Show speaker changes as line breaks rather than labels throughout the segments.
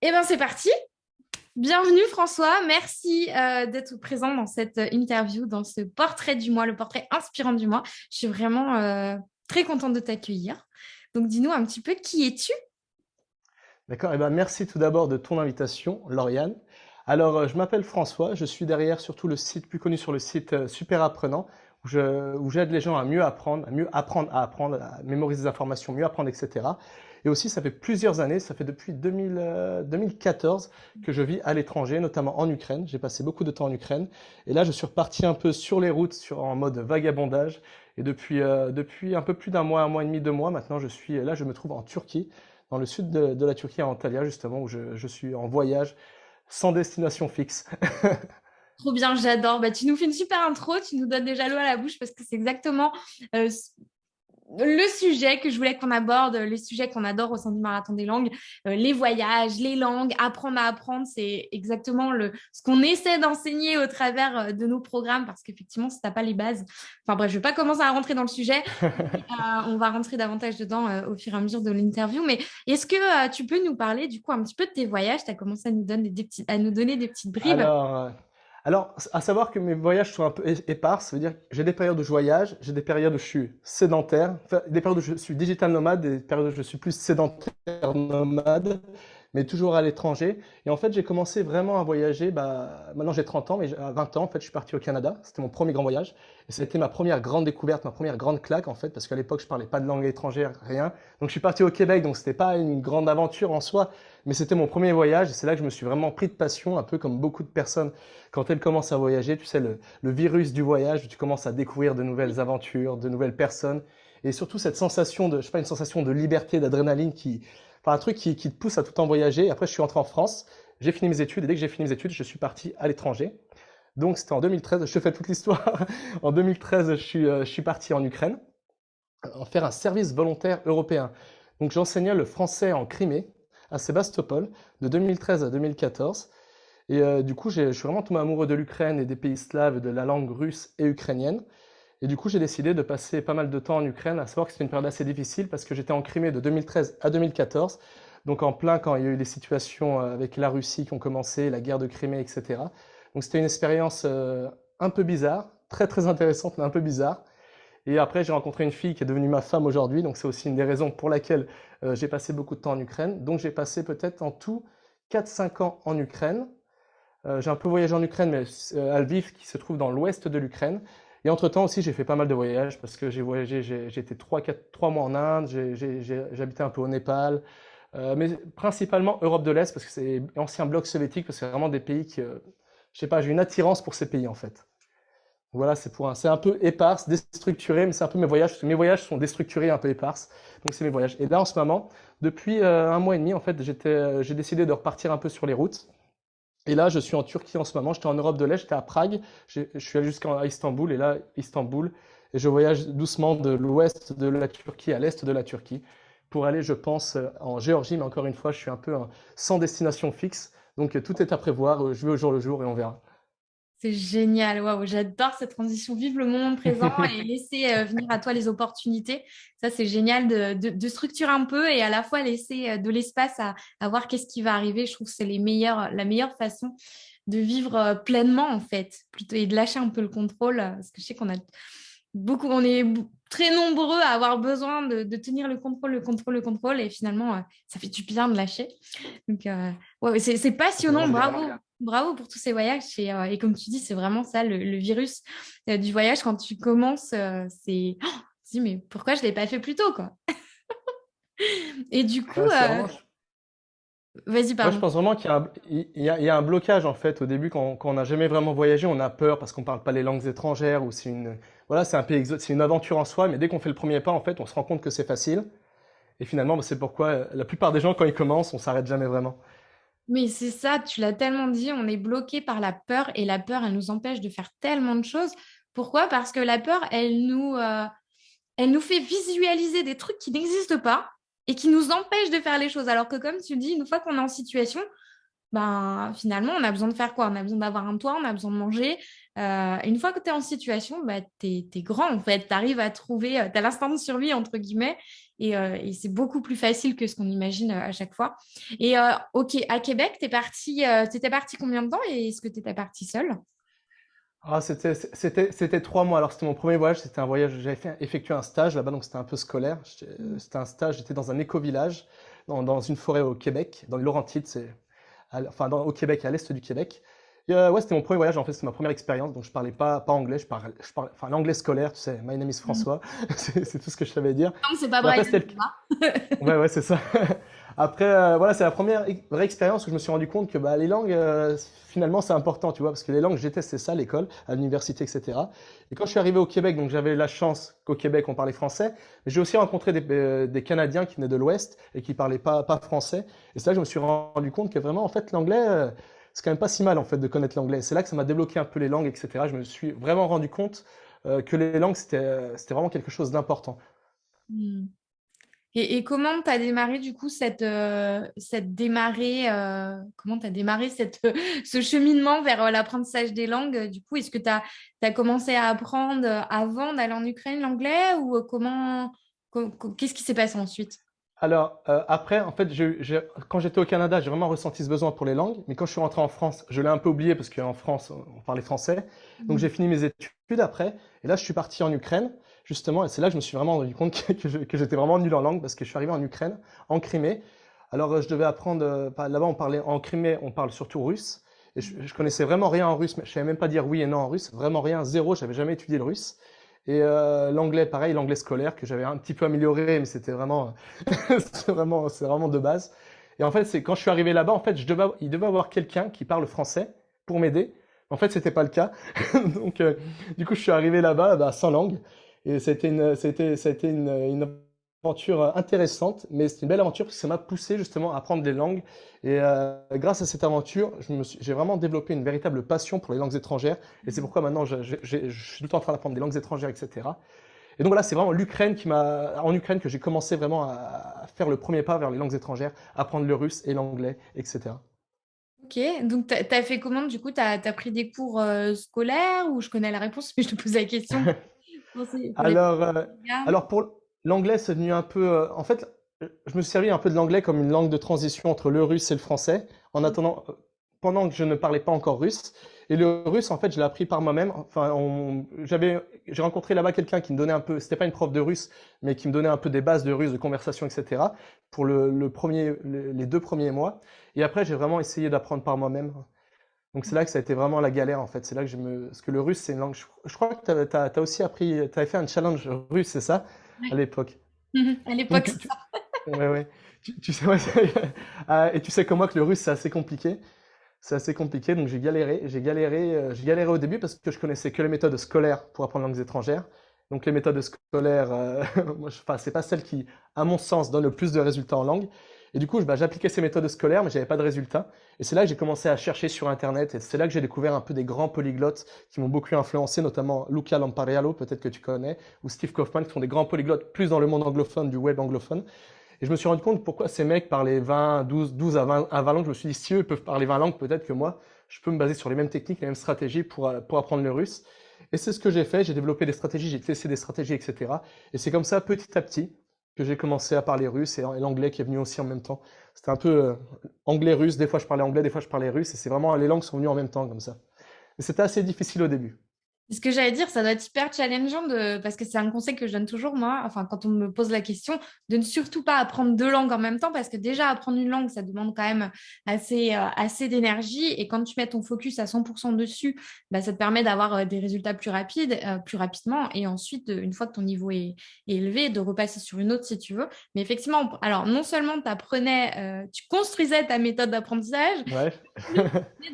Eh bien, c'est parti. Bienvenue François, merci euh, d'être présent dans cette interview, dans ce portrait du mois, le portrait inspirant du mois. Je suis vraiment euh, très contente de t'accueillir. Donc dis-nous un petit peu qui es-tu?
D'accord, eh ben, merci tout d'abord de ton invitation, Lauriane. Alors, euh, je m'appelle François, je suis derrière surtout le site plus connu sur le site Super Apprenant, où j'aide les gens à mieux apprendre, à mieux apprendre à apprendre, à mémoriser des informations, mieux apprendre, etc. Et aussi, ça fait plusieurs années, ça fait depuis 2000, 2014 euh, que je vis à l'étranger, notamment en Ukraine. J'ai passé beaucoup de temps en Ukraine. Et là, je suis reparti un peu sur les routes, sur, en mode vagabondage. Et depuis, euh, un peu plus d'un mois, un mois et demi, deux mois, maintenant, je suis là, je me trouve en Turquie, dans le sud de, la Turquie, à Antalya, justement, où je, je suis en voyage sans destination fixe.
Trop bien, j'adore. Bah, tu nous fais une super intro, tu nous donnes déjà l'eau à la bouche parce que c'est exactement euh, le sujet que je voulais qu'on aborde, le sujet qu'on adore au sein du Marathon des langues, euh, les voyages, les langues, apprendre à apprendre, c'est exactement le, ce qu'on essaie d'enseigner au travers euh, de nos programmes parce qu'effectivement, si tu n'as pas les bases, enfin bref, je ne vais pas commencer à rentrer dans le sujet, on va rentrer davantage dedans au fur et à mesure de l'interview, mais est-ce que tu peux nous parler du coup un petit peu de tes voyages? Tu as commencé à nous donner des, petites, à nous donner des petites bribes.
Alors, à savoir que mes voyages sont un peu épars, ça veut dire que j'ai des périodes où je voyage, j'ai des périodes où je suis sédentaire, des périodes où je suis digital nomade, des périodes où je suis plus sédentaire nomade mais toujours à l'étranger. Et en fait, j'ai commencé vraiment à voyager. Bah, maintenant, j'ai 30 ans, mais à 20 ans, en fait, je suis parti au Canada. C'était mon premier grand voyage. Et c'était ma première grande découverte, ma première grande claque, en fait, parce qu'à l'époque, je parlais pas de langue étrangère, rien. Donc, je suis parti au Québec, donc c'était pas une grande aventure en soi, mais c'était mon premier voyage. Et c'est là que je me suis vraiment pris de passion, un peu comme beaucoup de personnes, quand elles commencent à voyager. Tu sais, le, le virus du voyage, tu commences à découvrir de nouvelles aventures, de nouvelles personnes. Et surtout cette sensation de, je sais pas, une sensation de liberté, d'adrénaline qui, un truc qui, te pousse à tout le voyager. Après, je suis rentré en France, j'ai fini mes études, et dès que j'ai fini mes études, je suis parti à l'étranger. Donc, c'était en 2013, je te fais toute l'histoire. en 2013, je suis, euh, je suis parti en Ukraine, en faire un service volontaire européen. Donc, j'enseignais le français en Crimée, à Sébastopol, de 2013 à 2014. Et euh, du coup, je suis vraiment tombé amoureux de l'Ukraine et des pays slaves, de la langue russe et ukrainienne. Et du coup, j'ai décidé de passer pas mal de temps en Ukraine, à savoir que c'était une période assez difficile parce que j'étais en Crimée de 2013 à 2014, donc en plein quand il y a eu les situations euh, avec la Russie qui ont commencé, la guerre de Crimée, etc. Donc c'était une expérience euh, un peu bizarre, très très intéressante, mais un peu bizarre. Et après, j'ai rencontré une fille qui est devenue ma femme aujourd'hui, donc c'est aussi une des raisons pour laquelle euh, j'ai passé beaucoup de temps en Ukraine. Donc j'ai passé peut-être en tout 4-5 ans en Ukraine. j'ai un peu voyagé en Ukraine, mais à Lviv, qui se trouve dans l'ouest de l'Ukraine. Et entre-temps aussi, j'ai fait pas mal de voyages parce que j'ai voyagé, été 3, 4, 3 mois en Inde, habité un peu au Népal, euh, mais principalement Europe de l'Est parce que c'est ancien bloc soviétique, parce que c'est vraiment des pays qui, euh, je sais pas, j'ai une attirance pour ces pays en fait. Voilà, c'est pour un, c'est un peu éparse, déstructuré, mais c'est un peu mes voyages, parce que mes voyages sont déstructurés, un peu éparses, donc c'est mes voyages. Et là, en ce moment, depuis euh, un mois et demi, en fait, j'étais, j'ai décidé de repartir un peu sur les routes. Et là, je suis en Turquie en ce moment. J'étais en Europe de l'Est, j'étais à Prague. Je suis allé jusqu'à Istanbul. Et là, Istanbul. Et je voyage doucement de l'ouest de la Turquie à l'est de la Turquie pour aller, je pense, en Géorgie. Mais encore une fois, je suis un peu sans destination fixe. Donc, tout est à prévoir. Je vais au jour le jour et on verra.
C'est génial, waouh, j'adore cette transition. Vive le moment présent et laisser euh, venir à toi les opportunités. Ça, c'est génial de, structurer un peu et à la fois laisser euh, de l'espace à, voir qu'est-ce qui va arriver. Je trouve que c'est les meilleurs, la meilleure façon de vivre euh, pleinement en fait, plutôt et de lâcher un peu le contrôle. Parce que je sais qu'on a beaucoup, on est très nombreux à avoir besoin de, tenir le contrôle, le contrôle, le contrôle et finalement, ça fait du bien de lâcher. Donc, ouais, c'est passionnant, bravo bravo pour tous ces voyages. Et, euh, et comme tu dis, c'est vraiment ça, le, virus euh, du voyage. Quand tu commences, euh, c'est... Oh, dis, mais pourquoi je ne l'ai pas fait plus tôt quoi? Et du coup... Vas-y, pardon.
Moi, je pense vraiment qu'il y, a un blocage, en fait, au début, quand, on n'a jamais vraiment voyagé, on a peur parce qu'on ne parle pas les langues étrangères ou c'est une, voilà, c'est un pays c'est une aventure en soi, mais dès qu'on fait le premier pas, en fait, on se rend compte que c'est facile. Et finalement, bah, c'est pourquoi la plupart des gens, quand ils commencent, on s'arrête jamais vraiment.
Mais c'est ça, tu l'as tellement dit, on est bloqué par la peur et la peur, elle nous empêche de faire tellement de choses. Pourquoi? Parce que la peur, elle nous, euh, elle nous fait visualiser des trucs qui n'existent pas et qui nous empêchent de faire les choses. Alors que comme tu dis, une fois qu'on est en situation, ben, finalement, on a besoin de faire quoi? On a besoin d'avoir un toit, on a besoin de manger. Euh, une fois que tu es en situation, bah, tu es, grand en fait. Tu arrives à trouver, euh, tu as l'instant de survie entre guillemets, euh, et, c'est beaucoup plus facile que ce qu'on imagine à chaque fois. Et ok, à Québec, tu parti, étais parti combien de temps et est-ce que tu étais parti seul
ah, c'était trois mois. Alors, c'était mon premier voyage. C'était un voyage. J'avais effectué un stage là-bas, donc c'était un peu scolaire. C'était un stage. J'étais dans un éco-village, dans, dans, une forêt au Québec, dans les Laurentides. Enfin au Québec, à l'est du Québec. Euh, ouais, c'était mon premier voyage, en fait, c'était ma première expérience, donc je parlais pas, pas anglais, je parlais, je parlais enfin l'anglais scolaire, tu sais, my name is François, mm. c'est tout ce que je savais dire.
Non, c'est pas vrai.
ouais, ouais, c'est ça. Après, euh, voilà, c'est la première vraie expérience où je me suis rendu compte que bah, les langues, euh, finalement, c'est important, tu vois, parce que les langues, j'étais, c'est ça, l'école, à l'université, etc. Et quand je suis arrivé au Québec, donc j'avais la chance qu'au Québec, on parlait français, mais j'ai aussi rencontré des, euh, des, Canadiens qui venaient de l'Ouest et qui parlaient pas, pas français. Et c'est là que je me suis rendu compte que vraiment, en fait, l'anglais, c'est quand même pas si mal, en fait, de connaître l'anglais. C'est là que ça m'a débloqué un peu les langues, etc. Je me suis vraiment rendu compte que les langues, c'était vraiment quelque chose d'important.
Hmm. Et, comment tu as démarré du coup cette, euh, cette démarré, euh, comment tu as démarré cette, ce cheminement vers euh, l'apprentissage des langues Du coup, est-ce que tu as, as, commencé à apprendre avant d'aller en Ukraine l'anglais ou comment qu'est-ce qui s'est passé ensuite?
Alors, après, en fait, je, quand j'étais au Canada, j'ai vraiment ressenti ce besoin pour les langues. Mais quand je suis rentré en France, je l'ai un peu oublié parce qu'en France, on parlait français. Donc, mmh. j'ai fini mes études après. Et là, je suis parti en Ukraine justement, et c'est là que je me suis vraiment rendu compte que, j'étais vraiment nul en langue parce que je suis arrivé en Ukraine, en Crimée. Alors, euh, je devais apprendre, euh, là-bas, on parlait, en Crimée, on parle surtout russe. Et je, je, connaissais vraiment rien en russe, mais je savais même pas dire oui et non en russe, vraiment rien, zéro, j'avais jamais étudié le russe. Et euh, l'anglais, pareil, l'anglais scolaire que j'avais un petit peu amélioré, mais c'était vraiment, c'est vraiment, vraiment de base. Et en fait, c'est quand je suis arrivé là-bas, en fait, je devais, il devait avoir quelqu'un qui parle français pour m'aider. En fait, c'était pas le cas. Donc, du coup, je suis arrivé là-bas bah, sans langue. Et c'était une, c'était, c'était une, une, aventure intéressante, mais c'est une belle aventure parce que ça m'a poussé justement à apprendre des langues. Et euh, grâce à cette aventure, j'ai vraiment développé une véritable passion pour les langues étrangères. Et c'est pourquoi maintenant, je, je, je, je suis tout le temps en train d'apprendre des langues étrangères, etc. Et donc voilà, c'est vraiment l'Ukraine qui m'a, en Ukraine que j'ai commencé vraiment à faire le premier pas vers les langues étrangères, apprendre le russe et l'anglais, etc.
Ok, donc tu as, fait comment du coup Tu as, as, pris des cours euh, scolaires ou je connais la réponse, mais je te pose la question
alors, euh, alors pour l'anglais, c'est venu un peu. Euh, en fait, je me suis servi un peu de l'anglais comme une langue de transition entre le russe et le français, en attendant, euh, pendant que je ne parlais pas encore russe. Et le russe, en fait, je l'ai appris par moi-même. Enfin, j'avais, j'ai rencontré là-bas quelqu'un qui me donnait un peu, c'était pas une prof de russe, mais qui me donnait un peu des bases de russe, de conversation, etc. Pour le, le premier, les deux premiers mois. Et après, j'ai vraiment essayé d'apprendre par moi-même. Donc c'est là que ça a été vraiment la galère en fait. C'est là que je me. Parce que le russe, c'est une langue. Je, crois que tu as, aussi appris. Tu avais fait un challenge russe, c'est ça? À l'époque.
à l'époque.
Oui, ouais. Tu, sais, ah, et tu sais comme moi que le russe, c'est assez compliqué. C'est assez compliqué, donc j'ai galéré. J'ai galéré, euh, j'ai galéré au début parce que je connaissais que les méthodes scolaires pour apprendre langues étrangères. Donc les méthodes scolaires, euh, enfin, c'est pas celles qui, à mon sens, donnent le plus de résultats en langue. Et du coup, bah, j'appliquais ces méthodes scolaires, mais j'avais pas de résultats. Et c'est là que j'ai commencé à chercher sur Internet. Et c'est là que j'ai découvert un peu des grands polyglottes qui m'ont beaucoup influencé, notamment Luca Lampariello, peut-être que tu connais, ou Steve Kaufman, qui sont des grands polyglottes plus dans le monde anglophone, du web anglophone. Et je me suis rendu compte pourquoi ces mecs parlaient 20, 12, 12 à 20, à 20 langues. Je me suis dit, si eux peuvent parler 20 langues, peut-être que moi, je peux me baser sur les mêmes techniques, les mêmes stratégies pour, pour apprendre le russe. Et c'est ce que j'ai fait. J'ai développé des stratégies, j'ai testé des stratégies, etc. Et c'est comme ça, petit à petit, que j'ai commencé à parler russe et l'anglais qui est venu aussi en même temps. C'était un peu euh, anglais-russe, des fois je parlais anglais, des fois je parlais russe, et c'est vraiment, les langues sont venues en même temps comme ça. Mais c'était assez difficile au début.
Ce que j'allais dire, ça doit être hyper challengeant de... parce que c'est un conseil que je donne toujours, moi, enfin, quand on me pose la question, de ne surtout pas apprendre deux langues en même temps, parce que déjà, apprendre une langue, ça demande quand même assez, euh, assez d'énergie. Et quand tu mets ton focus à 100% dessus, bah, ça te permet d'avoir euh, des résultats plus rapides, euh, plus rapidement. Et ensuite, une fois que ton niveau est, élevé, de repasser sur une autre si tu veux. Mais effectivement, alors, non seulement tu apprenais, tu construisais ta méthode d'apprentissage,
ouais.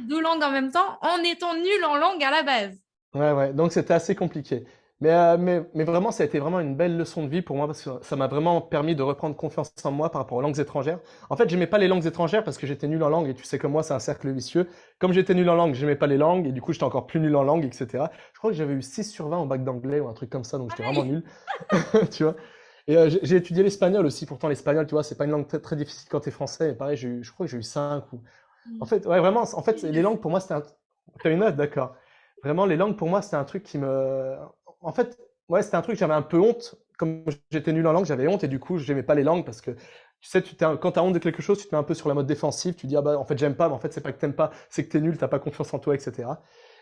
deux langues en même temps en étant nul en langue à la base.
Ouais, ouais. Donc c'était assez compliqué. Mais, euh, mais, mais vraiment, ça a été vraiment une belle leçon de vie pour moi parce que ça m'a vraiment permis de reprendre confiance en moi par rapport aux langues étrangères. En fait, j'aimais pas les langues étrangères parce que j'étais nul en langue et tu sais que moi, c'est un cercle vicieux. Comme j'étais nul en langue, j'aimais pas les langues et du coup, j'étais encore plus nul en langue, etc. Je crois que j'avais eu 6 sur 20 au bac d'anglais ou un truc comme ça, donc j'étais vraiment nul. tu vois? Et euh, j'ai étudié l'espagnol aussi. Pourtant, l'espagnol, tu vois, c'est pas une langue très, très difficile quand t'es français. Et pareil, eu, je crois que j'ai eu 5 ou Mmh. En fait, ouais, vraiment, en fait, les langues, pour moi, c'était un... T'as une note, d'accord. Vraiment, les langues, pour moi, c'était un truc qui me... En fait, ouais, c'était un truc, j'avais un peu honte. Comme j'étais nul en langue, j'avais honte et du coup, j'aimais pas les langues parce que tu sais, quand tu as honte de quelque chose, tu te mets un peu sur la mode défensive, tu dis, ah bah, en fait, j'aime pas, mais en fait, c'est pas que t'aimes pas, c'est que t'es nul, t'as pas confiance en toi, etc.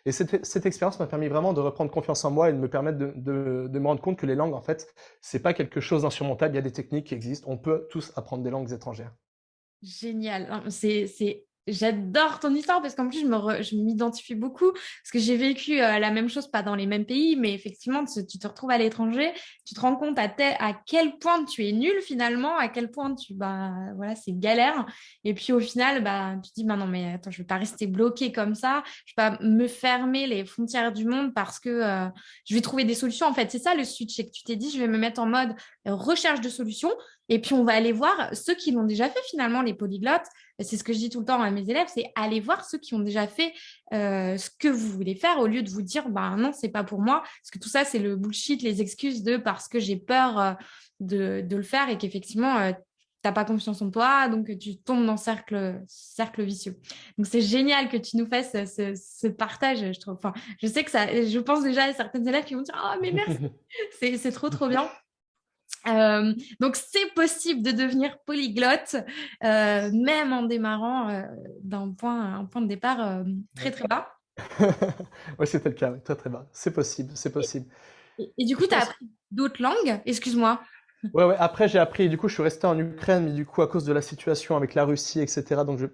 Et cette, expérience m'a permis vraiment de reprendre confiance en moi et de me permettre de me rendre compte que les langues, en fait, c'est pas quelque chose d'insurmontable, il y a des techniques qui existent, on peut tous apprendre des langues étrangères.
Génial. C'est J'adore ton histoire parce qu'en plus, je m'identifie beaucoup parce que j'ai vécu euh, la même chose, pas dans les mêmes pays, mais effectivement, tu te retrouves à l'étranger, tu te rends compte à, quel point tu es nul finalement, à quel point tu, bah, voilà, c'est galère. Et puis au final, bah, tu te dis, bah, non, mais attends, je vais pas rester bloqué comme ça, je vais pas me fermer les frontières du monde parce que euh, je vais trouver des solutions. En fait, c'est ça le switch, c'est que tu t'es dit, je vais me mettre en mode recherche de solutions et puis, on va aller voir ceux qui l'ont déjà fait finalement, les polyglottes. C'est ce que je dis tout le temps à mes élèves, c'est aller voir ceux qui ont déjà fait euh, ce que vous voulez faire au lieu de vous dire, bah non, c'est pas pour moi. Parce que tout ça, c'est le bullshit, les excuses de parce que j'ai peur euh, de, le faire et qu'effectivement, euh, tu n'as pas confiance en toi, donc tu tombes dans cercle, cercle vicieux. Donc c'est génial que tu nous fasses ce, partage, je trouve. Enfin, je sais que ça, je pense déjà à certaines élèves qui vont dire, oh mais merci, c'est trop trop bien. Euh, donc, c'est possible de devenir polyglotte, euh, même en démarrant euh, d'un point, un point de départ très très bas.
oui, c'était le cas, très très bas. C'est possible, c'est possible.
Et, du coup, tu as appris d'autres langues? Excuse-moi.
Ouais, ouais, après j'ai appris, du coup je suis resté en Ukraine, mais du coup à cause de la situation avec la Russie, etc. Donc je,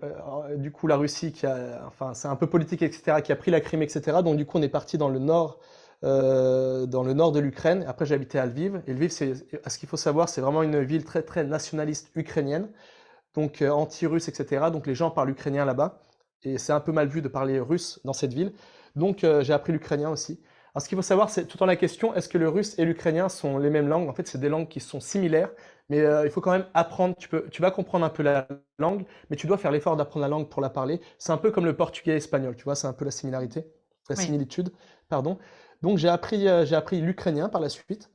du coup la Russie qui a, enfin c'est un peu politique, etc., qui a pris la Crimée, etc. Donc du coup on est parti dans le nord euh, dans le nord de l'Ukraine. Après, j'ai habité à Lviv. Et Lviv, c'est, ce qu'il faut savoir, c'est vraiment une ville très, très nationaliste ukrainienne, donc euh, anti-russe, etc. Donc les gens parlent ukrainien là-bas. Et c'est un peu mal vu de parler russe dans cette ville. Donc euh, j'ai appris l'ukrainien aussi. Alors ce qu'il faut savoir, c'est tout en la question, est-ce que le russe et l'ukrainien sont les mêmes langues? En fait, c'est des langues qui sont similaires, mais il faut quand même apprendre. Tu, peux, tu vas comprendre un peu la langue, mais tu dois faire l'effort d'apprendre la langue pour la parler. C'est un peu comme le portugais et l'espagnol, tu vois, c'est un peu la similarité, la similitude, pardon. Donc j'ai appris, euh, j'ai appris l'ukrainien par la suite.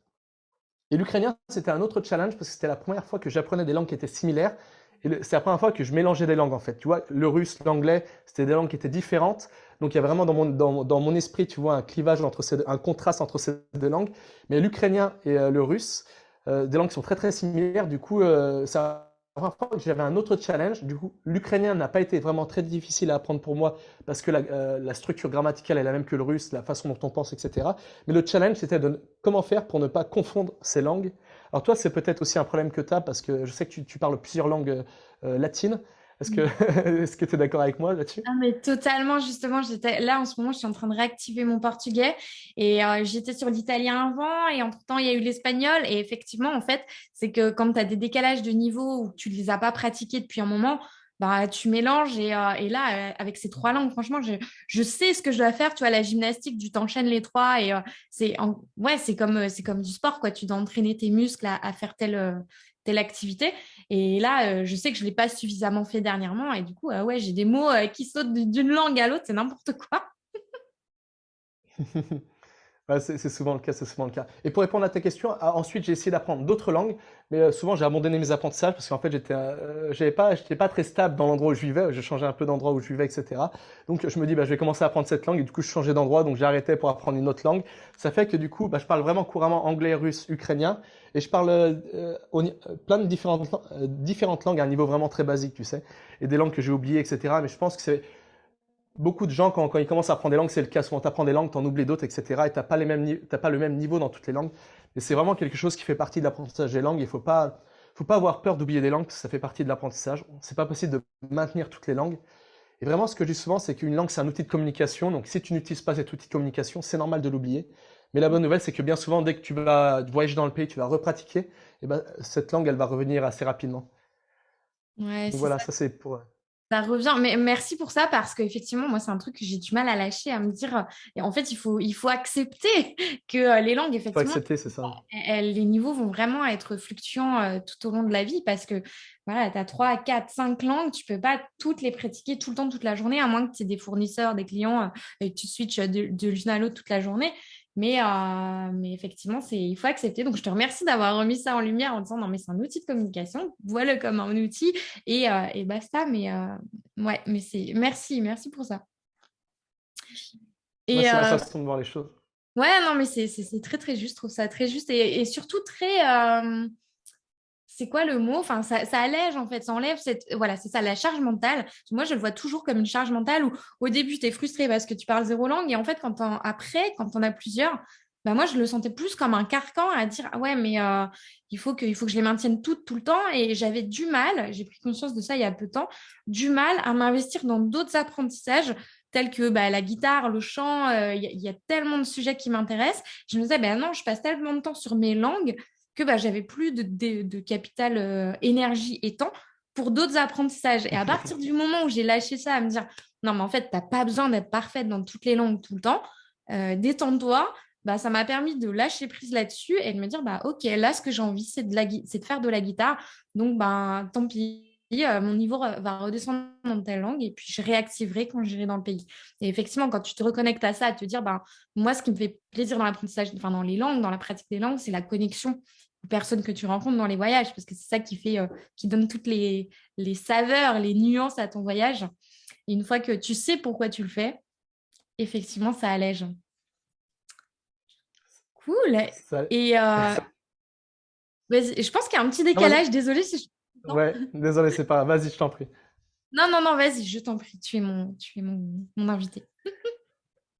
Et l'ukrainien, c'était un autre challenge parce que c'était la première fois que j'apprenais des langues qui étaient similaires. Et c'est la première fois que je mélangeais des langues en fait. Tu vois, le russe, l'anglais, c'était des langues qui étaient différentes. Donc il y a vraiment dans mon, dans, dans mon esprit, tu vois, un clivage entre un contraste entre ces deux langues. Mais l'ukrainien et euh, le russe, euh, des langues qui sont très très similaires. Du coup, ça j'avais un autre challenge. Du coup, l'ukrainien n'a pas été vraiment très difficile à apprendre pour moi parce que la, euh, structure grammaticale est la même que le russe, la façon dont on pense, etc. Mais le challenge, c'était de comment faire pour ne pas confondre ces langues? Alors toi, c'est peut-être aussi un problème que tu as parce que je sais que tu, tu parles plusieurs langues euh, latines. Est-ce que que tu es d'accord avec moi là-dessus?
Ah, mais totalement justement, là en ce moment, je suis en train de réactiver mon portugais et euh, j'étais sur l'italien avant et entre-temps, il y a eu l'espagnol et effectivement en fait, c'est que quand tu as des décalages de niveau où tu les as pas pratiqués depuis un moment, bah, tu mélanges et, euh, là, euh, avec ces trois langues, franchement, je, je, sais ce que je dois faire. Tu vois, la gymnastique, tu t'enchaînes les trois et c'est ouais, comme, comme du sport, quoi. Tu dois entraîner tes muscles à, à faire telle, telle activité. Et là, euh, je sais que je ne l'ai pas suffisamment fait dernièrement. Et du coup, euh, ouais, j'ai des mots euh, qui sautent d'une langue à l'autre, c'est n'importe quoi.
c'est souvent le cas, c'est souvent le cas. Et pour répondre à ta question, ah, ensuite j'ai essayé d'apprendre d'autres langues, mais souvent j'ai abandonné mes apprentissages parce qu'en fait j'étais, j'avais pas, pas très stable dans l'endroit où je vivais. Je changeais un peu d'endroit où je vivais, etc. Donc je me dis, bah, je vais commencer à apprendre cette langue et du coup je changeais d'endroit, donc j'ai arrêté pour apprendre une autre langue. Ça fait que du coup, bah, je parle vraiment couramment anglais, russe, ukrainien. Et je parle euh, euh, plein de différentes, euh, différentes langues à un niveau vraiment très basique, tu sais. Et des langues que j'ai oubliées, etc. Mais je pense que c'est beaucoup de gens, quand, ils commencent à apprendre des langues, c'est le cas. Souvent, tu apprends des langues, tu en oublies d'autres, etc. Et tu n'as pas, pas le même niveau dans toutes les langues. Et c'est vraiment quelque chose qui fait partie de l'apprentissage des langues. Il ne faut pas, faut pas avoir peur d'oublier des langues, ça fait partie de l'apprentissage. C'est pas possible de maintenir toutes les langues. Et vraiment, ce que je dis souvent, c'est qu'une langue, c'est un outil de communication. Donc, si tu n'utilises pas cet outil de communication, c'est normal de l'oublier. Mais la bonne nouvelle, c'est que bien souvent, dès que tu vas voyager dans le pays, tu vas repratiquer, et eh ben, cette langue, elle va revenir assez rapidement.
Ouais,
voilà, ça, c'est pour...
Ça revient, mais merci pour ça parce qu'effectivement, moi, c'est un truc que j'ai du mal à lâcher, à me dire. Et en fait, il faut, il faut accepter que euh, les langues, effectivement,
accepter, c'est ça.
les niveaux vont vraiment être fluctuants euh, tout au long de la vie parce que voilà, tu as 3, 4, 5 langues, tu peux pas toutes les pratiquer tout le temps, toute la journée, à moins que tu aies des fournisseurs, des clients euh, et que tu switches de, de l'une à l'autre toute la journée. Mais, euh, mais effectivement, il faut accepter. Donc, je te remercie d'avoir remis ça en lumière en disant non, mais c'est un outil de communication, voilà comme un outil et, euh, et basta. Mais ouais, mais c'est merci, merci pour ça.
Et, c'est la façon de voir les choses.
Ouais, non, mais c'est très, très juste. Je trouve ça très juste et, et surtout très c'est quoi le mot? Enfin, ça, allège en fait, ça enlève cette. Voilà, c'est ça, la charge mentale. Moi, je le vois toujours comme une charge mentale où au début, tu es frustré parce que tu parles zéro langue et en fait, quand après, quand on a plusieurs, bah moi, je le sentais plus comme un carcan à dire ah ouais, mais euh, il, faut que, il faut que je les maintienne toutes tout le temps. Et j'avais du mal, j'ai pris conscience de ça il y a peu de temps, du mal à m'investir dans d'autres apprentissages tels que bah, la guitare, le chant. Euh, il y, a tellement de sujets qui m'intéressent. Je me disais, ben non, je passe tellement de temps sur mes langues que bah, j'avais plus de, capital euh, énergie et temps pour d'autres apprentissages. Et à partir du moment où j'ai lâché ça, à me dire, non, mais en fait, tu n'as pas besoin d'être parfaite dans toutes les langues tout le temps, euh, détends-toi, bah, ça m'a permis de lâcher prise là-dessus et de me dire, bah, OK, là, ce que j'ai envie, c'est de, faire de la guitare. Donc, bah, tant pis. Euh, mon niveau va redescendre dans telle langue et puis je réactiverai quand j'irai dans le pays. Et effectivement, quand tu te reconnectes à ça, à te dire, bah, moi, ce qui me fait plaisir dans l'apprentissage, enfin dans les langues, dans la pratique des langues, c'est la connexion personnes que tu rencontres dans les voyages, parce que c'est ça qui fait, euh, qui donne toutes les, les, saveurs, les nuances à ton voyage. Et une fois que tu sais pourquoi tu le fais, effectivement, ça allège. Cool. Et euh, je pense qu'il y a un petit décalage. Désolée si
je... Ouais, désolé, c'est pas Vas-y, je t'en prie.
Non, non, non, vas-y, je t'en prie. Tu es mon, tu es mon, mon invité.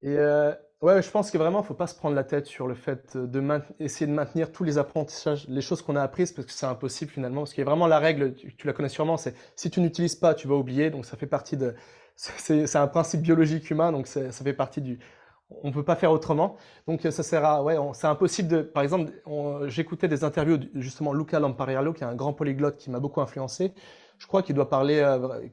Et euh, Ouais, je pense que vraiment, il ne faut pas se prendre la tête sur le fait de essayer de maintenir tous les apprentissages, les choses qu'on a apprises, parce que c'est impossible finalement. Parce qu'il y a vraiment la règle, tu, la connais sûrement, c'est si tu n'utilises pas, tu vas oublier. Donc ça fait partie de. C'est un principe biologique humain, donc ça fait partie du. On ne peut pas faire autrement. Donc ça sert à. Ouais, c'est impossible de. Par exemple, j'écoutais des interviews justement Luca Lampariello, qui est un grand polyglotte qui m'a beaucoup influencé. Je crois qu'il doit parler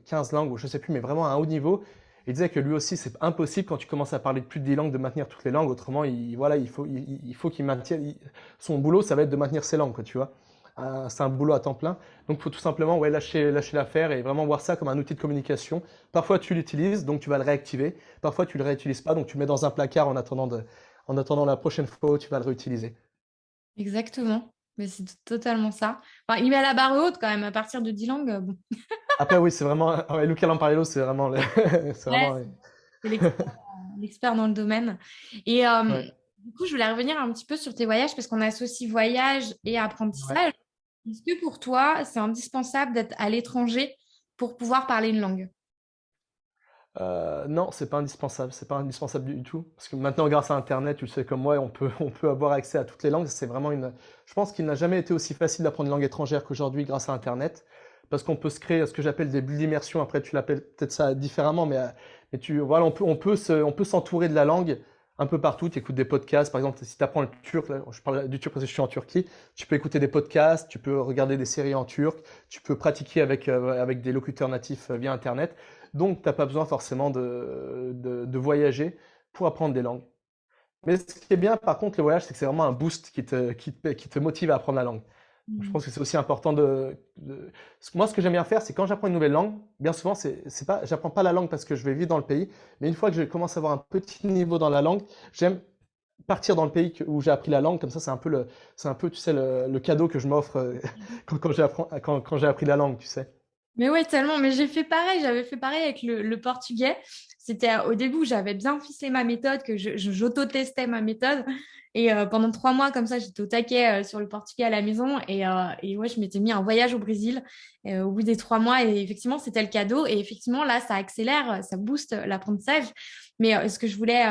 15 euh, langues, ou je sais plus, mais vraiment à un haut niveau. Il disait que lui aussi, c'est impossible quand tu commences à parler plus de 10 langues de maintenir toutes les langues. Autrement, il, voilà, il faut faut qu'il maintienne. son boulot, ça va être de maintenir ses langues, tu vois. Euh, c'est un boulot à temps plein. Donc, il faut tout simplement ouais, lâcher, lâcher l'affaire et vraiment voir ça comme un outil de communication. Parfois, tu l'utilises, donc tu vas le réactiver. Parfois, tu ne le réutilises pas, donc tu le mets dans un placard en attendant, de, en attendant la prochaine fois où tu vas le réutiliser.
Exactement. Mais c'est totalement ça. Enfin, il met la barre haute quand même, à partir de 10 langues. Bon.
Après, oui, c'est vraiment. Ouais, Luca Lamparello, c'est vraiment.
l'expert dans le domaine. Et euh, du coup, je voulais revenir un petit peu sur tes voyages parce qu'on associe voyage et apprentissage. Est-ce que pour toi, c'est indispensable d'être à l'étranger pour pouvoir parler une langue?
Euh, non, c'est pas indispensable, c'est pas indispensable du tout. Parce que maintenant, grâce à Internet, tu le sais comme moi, on peut, on peut avoir accès à toutes les langues. C'est vraiment une. Je pense qu'il n'a jamais été aussi facile d'apprendre une langue étrangère qu'aujourd'hui grâce à Internet parce qu'on peut se créer ce que j'appelle des bulles d'immersion. Après, tu l'appelles peut-être ça différemment, mais, mais tu, voilà, on peut, on peut, on peut s'entourer de la langue un peu partout. Tu écoutes des podcasts, par exemple, si tu apprends le turc, je parle du turc parce que je suis en Turquie, tu peux écouter des podcasts, tu peux regarder des séries en turc, tu peux pratiquer avec, euh, avec des locuteurs natifs euh, via Internet. Donc, tu n'as pas besoin forcément de, de, voyager pour apprendre des langues. Mais ce qui est bien, par contre, le voyage, c'est que c'est vraiment un boost qui te, qui, qui te motive à apprendre la langue. Je mm. pense que c'est aussi important de, Moi, ce que j'aime bien faire, c'est quand j'apprends une nouvelle langue, bien souvent, c'est pas, j'apprends pas la langue parce que je vais vivre dans le pays, mais une fois que je commence à avoir un petit niveau dans la langue, j'aime partir dans le pays où j'ai appris la langue. Comme ça, c'est un peu le, c'est un peu, tu sais, le, cadeau que je m'offre euh, quand, quand j'ai quand, quand appris la langue, tu sais.
Mais ouais, tellement. Mais j'ai fait pareil. J'avais fait pareil avec le, le portugais. C'était au début j'avais bien ficelé ma méthode, que j'auto-testais ma méthode. Et euh, pendant trois mois, comme ça, j'étais au taquet euh, sur le portugais à la maison. Et, euh, et ouais, je m'étais mis un voyage au Brésil au bout des trois mois. Et effectivement, c'était le cadeau. Et effectivement, là, ça accélère, ça booste l'apprentissage. Mais ce que je voulais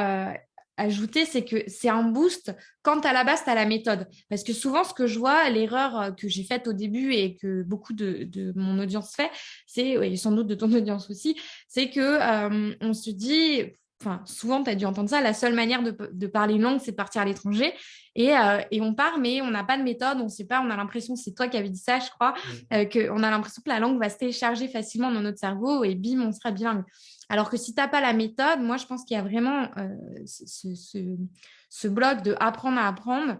ajouter, c'est que c'est un boost quand à la base, tu as la méthode. Parce que souvent, ce que je vois, l'erreur que j'ai faite au début et que beaucoup de, de mon audience fait, c'est, et sans doute de ton audience aussi, c'est que on se dit, enfin, souvent, tu as dû entendre ça, la seule manière de, parler une langue, c'est de partir à l'étranger. Euh, et, on part, mais on n'a pas de méthode, on ne sait pas, on a l'impression, c'est toi qui avais dit ça, je crois, euh, qu'on a l'impression que la langue va se télécharger facilement dans notre cerveau et bim, on sera bilingue. Alors que si tu n'as pas la méthode, moi, je pense qu'il y a vraiment euh, ce, bloc de apprendre à apprendre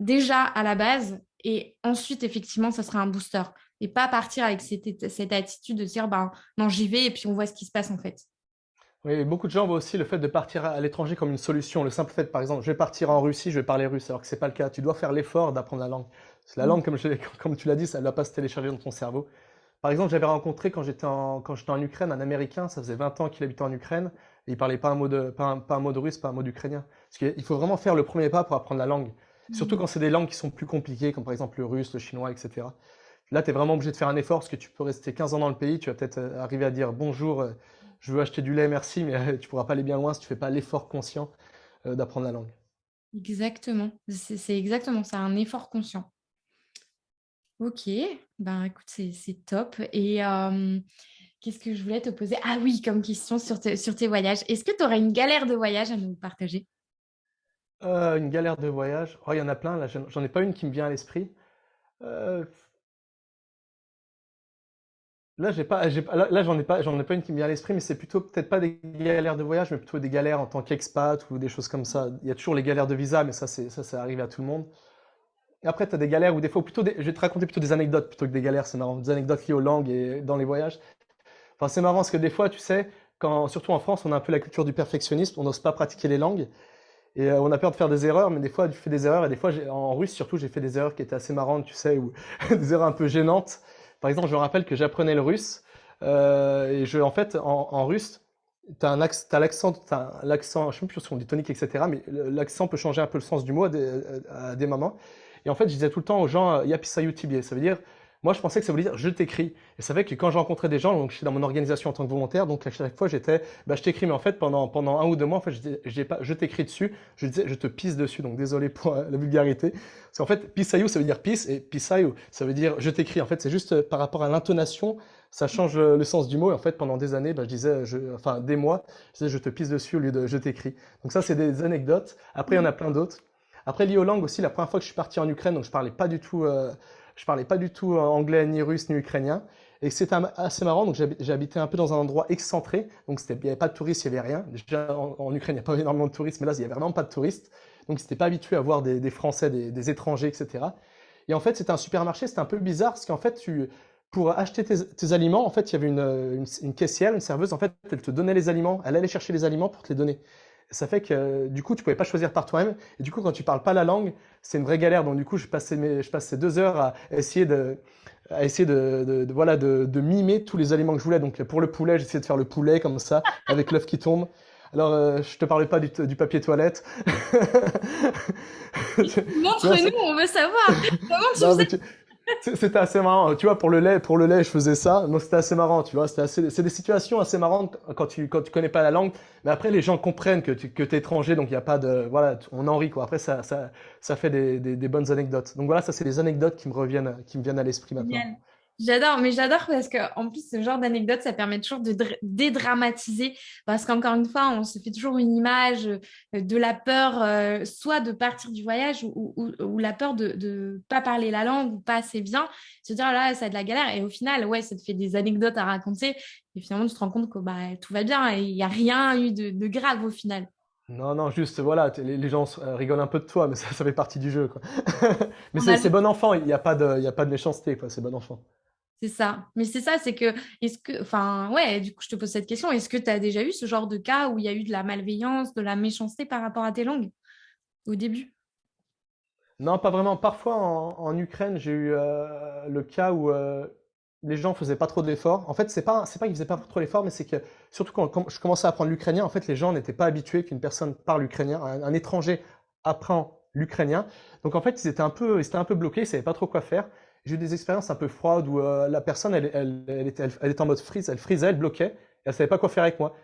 déjà à la base et ensuite, effectivement, ça sera un booster. Et pas partir avec cette, cette attitude de dire, ben, non, j'y vais et puis on voit ce qui se passe en fait.
Oui, beaucoup de gens voient aussi le fait de partir à l'étranger comme une solution. Le simple fait, par exemple, je vais partir en Russie, je vais parler russe, alors que c'est pas le cas. Tu dois faire l'effort d'apprendre la langue. la langue, comme, comme tu l'as dit, ça ne va pas se télécharger dans ton cerveau. Par exemple, j'avais rencontré quand j'étais en, quand j'étais en Ukraine un Américain, ça faisait 20 ans qu'il habitait en Ukraine, et il parlait pas un mot de, pas un, pas un mot de russe, pas un mot d'ukrainien. Parce qu'il faut vraiment faire le premier pas pour apprendre la langue. Surtout mmh. quand c'est des langues qui sont plus compliquées, comme par exemple le russe, le chinois, etc. Là, tu es vraiment obligé de faire un effort parce que tu peux rester 15 ans dans le pays, tu vas peut-être euh, arriver à dire bonjour, euh, je veux acheter du lait, merci, mais euh, tu pourras pas aller bien loin si tu fais pas l'effort conscient d'apprendre la langue.
Exactement, c'est exactement ça, un effort conscient. Ok, ben écoute, c'est top. Et qu'est-ce que je voulais te poser? Ah oui, comme question sur, tes voyages. Est-ce que tu aurais une galère de voyage à nous partager?
Une galère de voyage? Oh, il y en a plein, là, j'en ai pas une qui me vient à l'esprit. Là, j'ai pas, là, j'en ai pas, j'en ai pas une qui me vient à l'esprit, mais c'est plutôt peut-être pas des galères de voyage, mais plutôt des galères en tant qu'expat ou des choses comme ça. Il y a toujours les galères de visa, mais ça, c'est, ça, ça arrive à tout le monde. Après, tu as des galères ou des fois, plutôt je vais te raconter plutôt des anecdotes plutôt que des galères, c'est marrant. Des anecdotes liées aux langues et dans les voyages. Enfin, c'est marrant parce que des fois, tu sais, quand, surtout en France, on a un peu la culture du perfectionnisme, on n'ose pas pratiquer les langues. Et euh, on a peur de faire des erreurs, mais des fois, tu fais des erreurs. Et des fois, en russe, surtout, j'ai fait des erreurs qui étaient assez marrantes, tu sais, ou des erreurs un peu gênantes. Par exemple, je me rappelle que j'apprenais le russe. Euh, et je, en fait, en, russe, tu as l'accent, l'accent, je ne sais plus si on dit tonique, etc. Mais l'accent peut changer un peu le sens du mot à des moments. Et en fait, je disais tout le temps aux gens, euh, Yapisayu Tibier. Ça veut dire, moi, je pensais que ça voulait dire je t'écris. Et c'est vrai que quand je rencontrais des gens, donc je suis dans mon organisation en tant que volontaire, donc à chaque fois j'étais, bah, je t'écris, mais en fait pendant pendant un ou deux mois, en fait, pas, je t'écris dessus, je disais je te pisse dessus. Donc désolé pour euh, la vulgarité. Parce qu'en fait, pisayu ça veut dire pisse et pisayu ça veut dire je t'écris. En fait, c'est juste euh, par rapport à l'intonation, ça change le, sens du mot. Et en fait, pendant des années, bah, je disais, enfin des mois, je disais je te pisse dessus au lieu de je t'écris. Donc ça, c'est des anecdotes. Après, il y en a plein d'autres. Après, lié aux aussi, la première fois que je suis parti en Ukraine, donc je parlais euh, parlais pas du tout euh, anglais, ni russe, ni ukrainien. Et c'était assez marrant, donc j'habitais un peu dans un endroit excentré, donc il n'y avait pas de touristes, il n'y avait rien. Déjà en, Ukraine, il n'y a pas énormément de touristes, mais là, il n'y avait vraiment pas de touristes. Donc n'était pas habitué à voir des, Français, des, étrangers, etc. Et en fait, c'était un supermarché, c'était un peu bizarre, parce qu'en fait, tu, pour acheter tes, aliments, en fait, il y avait une, une, caissière, une serveuse, en fait, elle te donnait les aliments, elle allait chercher les aliments pour te les donner ça fait que du coup, tu pouvais pas choisir par toi-même. Et du coup, quand tu parles pas la langue, c'est une vraie galère. Donc du coup, je passais, mes, je passais deux heures à essayer de, à essayer de, voilà, de, de, mimer tous les aliments que je voulais. Donc pour le poulet, j'essayais de faire le poulet comme ça, avec l'œuf qui tombe. Alors, euh, je te parlais pas du, du papier toilette.
Montre-nous, on veut savoir. Comment tu
c'était assez marrant. Tu vois, pour le lait, pour le lait, je faisais ça. Donc c'était assez marrant, tu vois. C'est des situations assez marrantes quand tu, quand tu connais pas la langue. Mais après, les gens comprennent que tu, que es étranger, donc il n'y a pas de, voilà, on en rit, quoi. Après, ça, ça, ça fait des, des, des bonnes anecdotes. Donc voilà, ça, c'est des anecdotes qui me reviennent, qui me viennent à l'esprit maintenant.
J'adore, mais j'adore parce qu'en plus, ce genre d'anecdote, ça permet toujours de dédramatiser. Parce qu'encore une fois, on se fait toujours une image euh, de la peur, euh, soit de partir du voyage ou, la peur de ne pas parler la langue ou pas assez bien. Se dire, là, ça a de la galère. Et au final, ouais, ça te fait des anecdotes à raconter. Et finalement, tu te rends compte que bah, tout va bien et il n'y a rien eu de, grave au final.
Non, non, juste, voilà, les, gens euh, rigolent un peu de toi, mais ça, ça fait partie du jeu. Quoi. mais c'est bon enfant, il n'y a, pas de, a pas de méchanceté, c'est bon enfant.
C'est ça. Mais c'est ça, c'est que, est-ce que, enfin, ouais, du coup, je te pose cette question. Est-ce que tu as déjà eu ce genre de cas où il y a eu de la malveillance, de la méchanceté par rapport à tes langues au début?
Non, pas vraiment. Parfois, en, Ukraine, j'ai eu euh, le cas où euh, les gens faisaient pas trop d'efforts. En fait, c'est pas, pas qu'ils faisaient pas trop d'efforts, mais c'est que, surtout quand, je commençais à apprendre l'ukrainien, en fait, les gens n'étaient pas habitués qu'une personne parle ukrainien, un, étranger apprend l'ukrainien. Donc, en fait, ils étaient un peu, ils étaient un peu bloqués, ils savaient pas trop quoi faire. J'ai eu des expériences un peu froides où euh, la personne, elle, était, elle, était, en mode freeze, elle frisait, elle bloquait, elle savait pas quoi faire avec moi.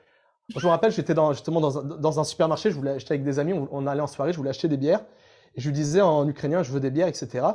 Je me rappelle, j'étais justement dans un, dans un, supermarché, je voulais acheter avec des amis, on, allait en soirée, je voulais acheter des bières, et je lui disais en ukrainien, je veux des bières, etc.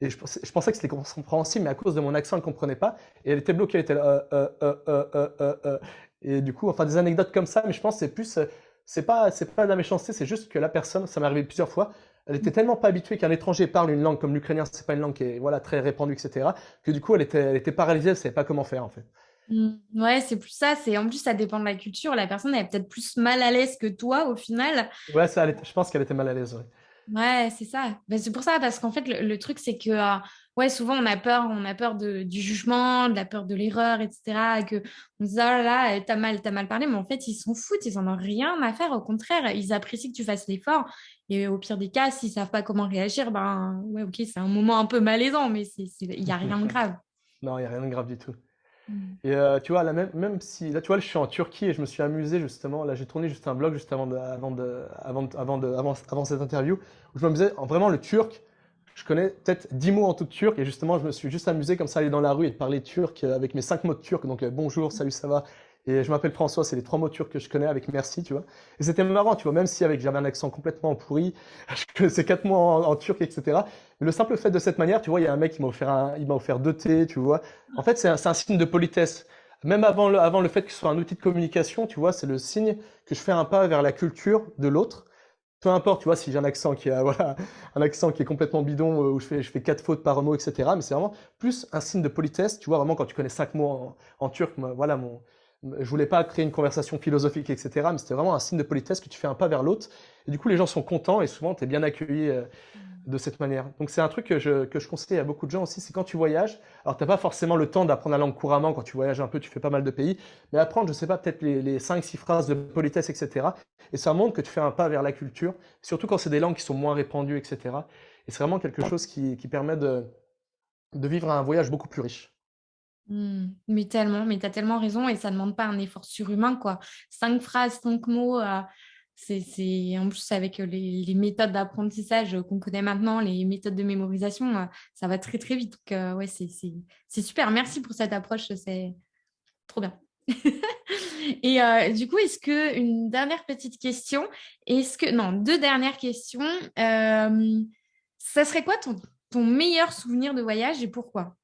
Et je, pensais que c'était compréhensible, mais à cause de mon accent, elle ne comprenait pas, et elle était bloquée, elle était là, euh, euh, et du coup, enfin des anecdotes comme ça, mais je pense que c'est plus, c'est pas, c'est pas de la méchanceté, c'est juste que la personne, ça m'est arrivé plusieurs fois, elle était tellement pas habituée qu'un étranger parle une langue comme l'ukrainien, c'est pas une langue qui est voilà très répandue, etc. Que du coup, elle était, elle était paralysée, elle savait pas comment faire en fait.
Mmh. ouais, c'est plus ça. C'est en plus ça dépend de la culture. La personne elle est peut-être plus mal à l'aise que toi au final.
Ouais, ça, je pense qu'elle était mal à l'aise. Ouais.
Ouais, c'est ça. Ben, c'est pour ça, parce qu'en fait, le, truc, c'est que euh, ouais, souvent, on a peur, on a peur de, du jugement, de la peur de l'erreur, etc. Et que on se dit, oh là là, t'as mal, t'as mal parlé, mais en fait, ils s'en foutent, ils en ont rien à faire. Au contraire, ils apprécient que tu fasses l'effort. Et au pire des cas, s'ils savent pas comment réagir, ben ouais, ok, c'est un moment un peu malaisant, mais il n'y a rien de grave.
Non, il n'y a rien de grave du tout. Mm. Et euh, tu vois, là, même, même si, là, tu vois, je suis en Turquie et je me suis amusé justement. Là, j'ai tourné juste un blog juste avant, de, avant, de, avant, avant, de, avant, avant, cette interview où je me disais, vraiment, le turc, je connais peut-être 10 mots en tout turc et justement, je me suis juste amusé comme ça, aller dans la rue et de parler turc avec mes 5 mots de turc. Donc, euh, bonjour, salut, ça va, et je m'appelle François, c'est les trois mots turcs que je connais avec merci, tu vois. Et c'était marrant, tu vois, même si avec j'avais un accent complètement pourri, c'est quatre mots en, turc, etc. Le simple fait de cette manière, tu vois, il y a un mec qui m'a offert offert deux thés, tu vois. En fait, c'est un, un, signe de politesse. Même avant le, avant le fait que ce soit un outil de communication, tu vois, c'est le signe que je fais un pas vers la culture de l'autre. Peu importe, tu vois, si j'ai un accent qui a, voilà, un accent qui est complètement bidon, euh, où je fais, je fais quatre fautes par mot, etc. Mais c'est vraiment plus un signe de politesse, tu vois, vraiment quand tu connais cinq mots en turc, voilà, mon, je voulais pas créer une conversation philosophique, etc. Mais c'était vraiment un signe de politesse que tu fais un pas vers l'autre. Et du coup, les gens sont contents et souvent, tu es bien accueilli euh, de cette manière. Donc, c'est un truc que je, que je conseille à beaucoup de gens aussi, c'est quand tu voyages. Alors, tu n'as pas forcément le temps d'apprendre la langue couramment quand tu voyages un peu, tu fais pas mal de pays. Mais apprendre, je sais pas, peut-être les, les 5-6 phrases de politesse, etc. Et ça montre que tu fais un pas vers la culture, surtout quand c'est des langues qui sont moins répandues, etc. Et c'est vraiment quelque chose qui, qui permet de, de vivre un voyage beaucoup plus riche.
Mmh. Mais tellement, mais tu as tellement raison et ça ne demande pas un effort surhumain, quoi. Cinq phrases, cinq mots, euh, c'est en plus avec les, les méthodes d'apprentissage qu'on connaît maintenant, les méthodes de mémorisation, euh, ça va très très vite. Donc, euh, ouais, c'est super. Merci pour cette approche, c'est trop bien. et du coup, est-ce que une dernière petite question, est-ce que non, deux dernières questions, ça serait quoi ton meilleur souvenir de voyage et pourquoi?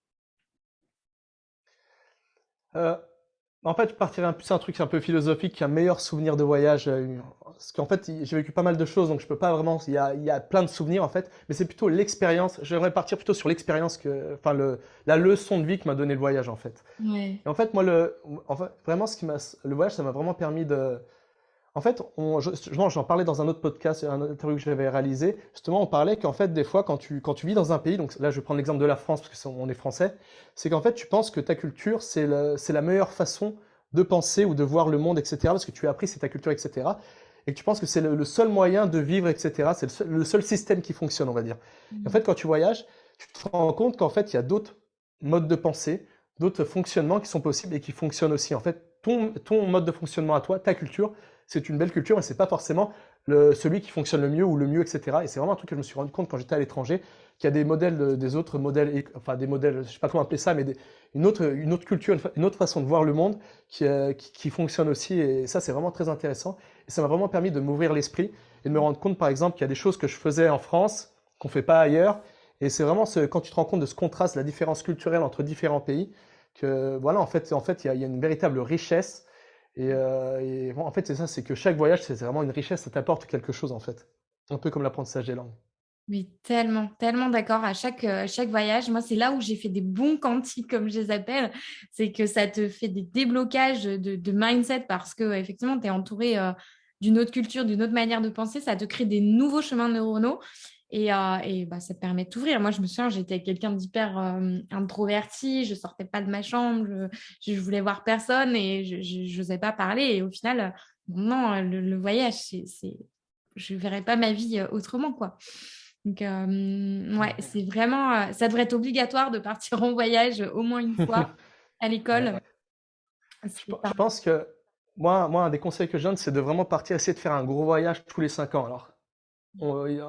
Euh, en fait, je partirais plus un truc un peu philosophique, un meilleur souvenir de voyage. Euh, parce qu'en fait, j'ai vécu pas mal de choses, donc je peux pas vraiment. Il y a, il y a plein de souvenirs en fait, mais c'est plutôt l'expérience. J'aimerais partir plutôt sur l'expérience que, enfin, le, la leçon de vie que m'a donné le voyage en fait.
Et
en fait, moi, le, en fait, vraiment, ce qui m'a, le voyage, ça m'a vraiment permis de, en fait, j'en parlais dans un autre podcast, un interview que j'avais réalisé. Justement, on parlait qu'en fait, des fois, quand tu, quand tu vis dans un pays, donc là, je vais prendre l'exemple de la France parce qu'on est français, c'est qu'en fait, tu penses que ta culture, c'est la meilleure façon de penser ou de voir le monde, etc. Parce que tu as appris, c'est ta culture, etc. Et que tu penses que c'est le, seul moyen de vivre, etc. C'est le, seul système qui fonctionne, on va dire. Et en fait, quand tu voyages, tu te rends compte qu'en fait, il y a d'autres modes de pensée, d'autres fonctionnements qui sont possibles et qui fonctionnent aussi. En fait, ton, ton mode de fonctionnement à toi, ta culture, c'est une belle culture, mais c'est pas forcément celui qui fonctionne le mieux ou le mieux, etc. Et c'est vraiment un truc que je me suis rendu compte quand j'étais à l'étranger, qu'il y a des modèles, des autres modèles, enfin des modèles, je sais pas comment appeler ça, mais une autre, une autre culture, une, autre façon de voir le monde qui, euh, qui, qui fonctionne aussi. Et ça, c'est vraiment très intéressant. Et ça m'a vraiment permis de m'ouvrir l'esprit et de me rendre compte, par exemple, qu'il y a des choses que je faisais en France qu'on fait pas ailleurs. Et c'est vraiment quand tu te rends compte de ce contraste, la différence culturelle entre différents pays, que voilà, en fait, en fait, il y a une véritable richesse euh, et, en fait, c'est ça, c'est que chaque voyage, c'est vraiment une richesse, ça t'apporte quelque chose, en fait. Un peu comme l'apprentissage des langues.
Oui, tellement, tellement d'accord. À chaque, euh, chaque voyage, moi, c'est là où j'ai fait des bons cantiques, comme je les appelle. C'est que ça te fait des déblocages de, mindset parce que, effectivement, tu es entouré euh, d'une autre culture, d'une autre manière de penser. Ça te crée des nouveaux chemins neuronaux. Et, euh, et bah, ça te permet de t'ouvrir. Moi, je me souviens, j'étais quelqu'un d'hyper euh, introverti, je sortais pas de ma chambre, je, je voulais voir personne et je n'osais pas parler. Et au final, non, le, voyage, c'est, je ne verrais pas ma vie euh, autrement. quoi. Donc, ouais, c'est vraiment, ça devrait être obligatoire de partir en voyage au moins une fois à l'école.
Je, pense que moi, moi, un des conseils que je donne, c'est de vraiment partir, essayer de faire un gros voyage tous les cinq ans. Alors,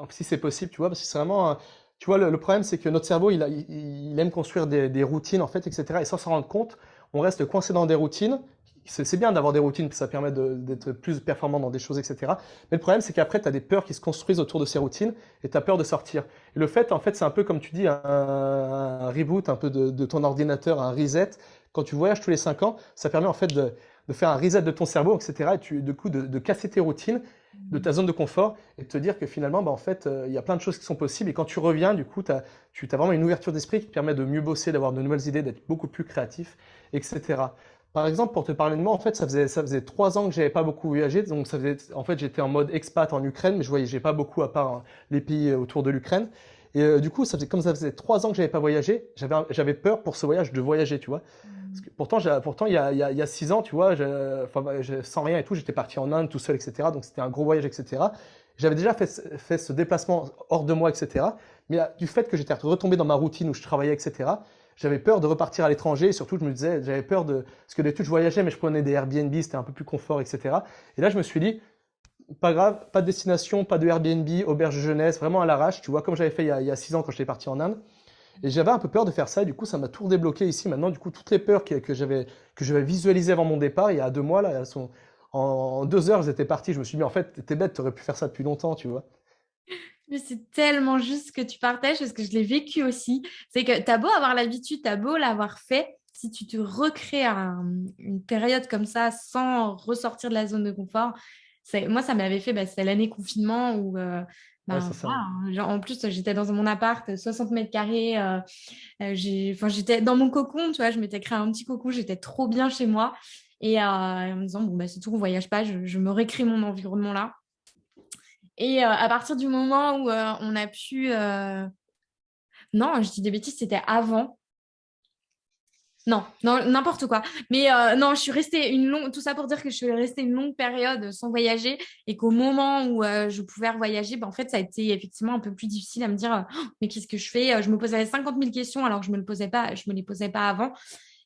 si c'est possible, tu vois, parce que c'est vraiment, tu vois, le, problème, c'est que notre cerveau, il, aime construire des, routines, en fait, etc. Et sans s'en rendre compte, on reste coincé dans des routines. C'est bien d'avoir des routines, puis ça permet d'être plus performant dans des choses, etc. Mais le problème, c'est qu'après, tu as des peurs qui se construisent autour de ces routines et tu as peur de sortir. Et le fait, en fait, c'est un peu comme tu dis, un, reboot un peu de, ton ordinateur, un reset. Quand tu voyages tous les 5 ans, ça permet en fait de, faire un reset de ton cerveau, etc. Et tu, du coup, de casser tes routines de ta zone de confort et de te dire que finalement, bah, en fait, euh, il y a plein de choses qui sont possibles. Et quand tu reviens, du coup, tu as vraiment une ouverture d'esprit qui te permet de mieux bosser, d'avoir de nouvelles idées, d'être beaucoup plus créatif, etc. Par exemple, pour te parler de moi, en fait, ça faisait, ça faisait trois ans que j'avais pas beaucoup voyagé. Donc, ça faisait, en fait, j'étais en mode expat en Ukraine, mais je voyageais pas beaucoup à part hein, les pays autour de l'Ukraine. Et euh, du coup, ça faisait, comme ça faisait trois ans que j'avais pas voyagé, j'avais, peur pour ce voyage de voyager, tu vois. Pourtant, pourtant, il y a, il y a, six ans, tu vois, enfin, sans rien et tout, j'étais parti en Inde tout seul, etc. Donc, c'était un gros voyage, etc. J'avais déjà fait, fait ce déplacement hors de moi, etc. Mais du fait que j'étais retombé dans ma routine où je travaillais, etc., j'avais peur de repartir à l'étranger. Et surtout, je me disais, j'avais peur de. Parce que d'habitude, je voyageais, mais je prenais des Airbnb, c'était un peu plus confort, etc. Et là, je me suis dit, pas grave, pas de destination, pas de Airbnb, auberge jeunesse, vraiment à l'arrache, tu vois, comme j'avais fait il y, a, six ans quand j'étais parti en Inde. Et j'avais un peu peur de faire ça, et du coup, ça m'a tout débloqué ici. Maintenant, du coup, toutes les peurs que, que j'avais visualisées avant mon départ, il y a deux mois, là, elles sont, en deux heures, j'étais parti. Je me suis dit, en fait, t'es bête, t'aurais pu faire ça depuis longtemps, tu vois.
Mais c'est tellement juste ce que tu partages parce que je l'ai vécu aussi. C'est que tu as beau avoir l'habitude, tu as beau l'avoir fait, si tu te recrées une période comme ça sans ressortir de la zone de confort, moi, ça m'avait fait, bah, c'était l'année confinement où. Euh, bah, hein, en plus, j'étais dans mon appart, 60 mètres carrés. Euh, euh, j'étais dans mon cocon, tu vois, je m'étais créé un petit cocon, j'étais trop bien chez moi. Et en me disant, bon, bah, c'est tout, on voyage pas, je, je me récrée mon environnement là. Et à partir du moment où on a pu. Non, je dis des bêtises, c'était avant. Non, non, n'importe quoi. Mais euh, non, je suis restée une longue, tout ça pour dire que je suis restée une longue période sans voyager et qu'au moment où euh, je pouvais voyager, ben, en fait, ça a été effectivement un peu plus difficile à me dire, oh, mais qu'est-ce que je fais? Je me posais 50 000 questions alors que je me le posais pas, je me les posais pas avant.